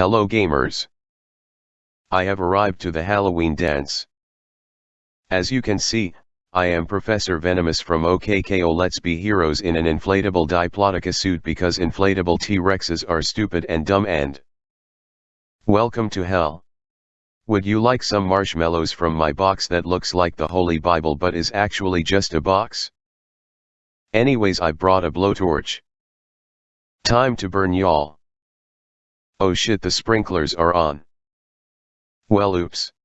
Hello gamers. I have arrived to the Halloween dance. As you can see, I am Professor Venomous from OK K.O. Let's Be Heroes in an inflatable Diplodocus suit because inflatable T-Rexes are stupid and dumb and Welcome to hell. Would you like some marshmallows from my box that looks like the Holy Bible but is actually just a box? Anyways I brought a blowtorch. Time to burn y'all. Oh shit the sprinklers are on. Well oops.